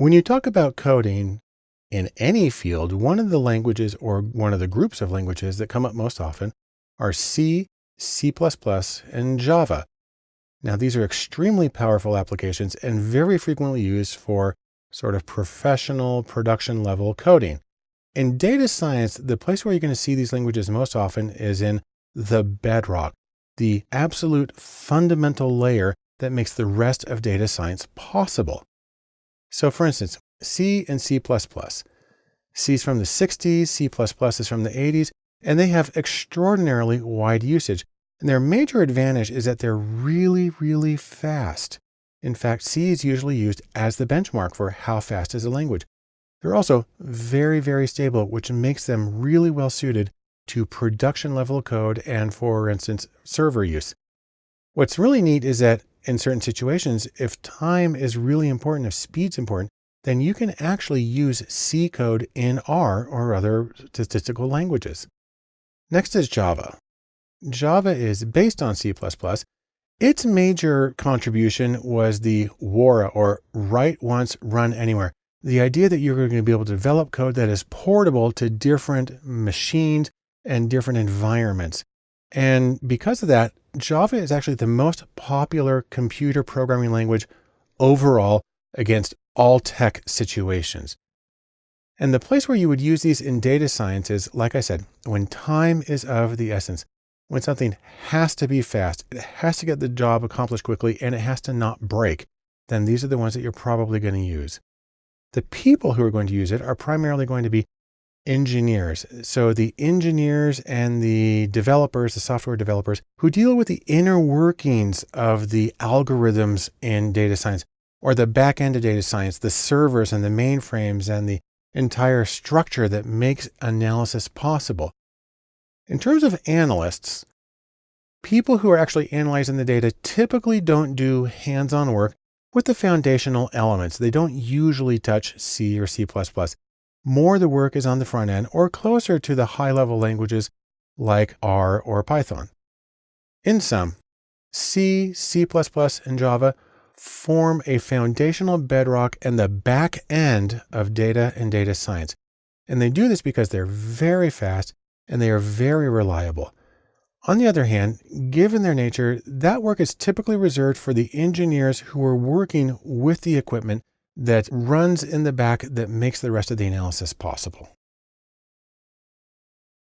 When you talk about coding in any field, one of the languages or one of the groups of languages that come up most often are C, C++, and Java. Now, these are extremely powerful applications and very frequently used for sort of professional production level coding. In data science, the place where you're going to see these languages most often is in the bedrock, the absolute fundamental layer that makes the rest of data science possible. So for instance, C and C++. C is from the 60s, C++ is from the 80s, and they have extraordinarily wide usage. And their major advantage is that they're really, really fast. In fact, C is usually used as the benchmark for how fast is a language. They're also very, very stable, which makes them really well suited to production level code and, for instance, server use. What's really neat is that in certain situations, if time is really important, if speed's important, then you can actually use C code in R or other statistical languages. Next is Java. Java is based on C++. Its major contribution was the WORA or write once, run anywhere. The idea that you're going to be able to develop code that is portable to different machines and different environments. And because of that, Java is actually the most popular computer programming language overall against all tech situations. And the place where you would use these in data science is, like I said, when time is of the essence, when something has to be fast, it has to get the job accomplished quickly, and it has to not break, then these are the ones that you're probably going to use. The people who are going to use it are primarily going to be engineers. So the engineers and the developers, the software developers who deal with the inner workings of the algorithms in data science or the back end of data science, the servers and the mainframes and the entire structure that makes analysis possible. In terms of analysts, people who are actually analyzing the data typically don't do hands-on work with the foundational elements. They don't usually touch C or C++ more the work is on the front end or closer to the high level languages like R or Python. In sum, C, C++, and Java form a foundational bedrock and the back end of data and data science. And they do this because they're very fast and they are very reliable. On the other hand, given their nature, that work is typically reserved for the engineers who are working with the equipment that runs in the back that makes the rest of the analysis possible.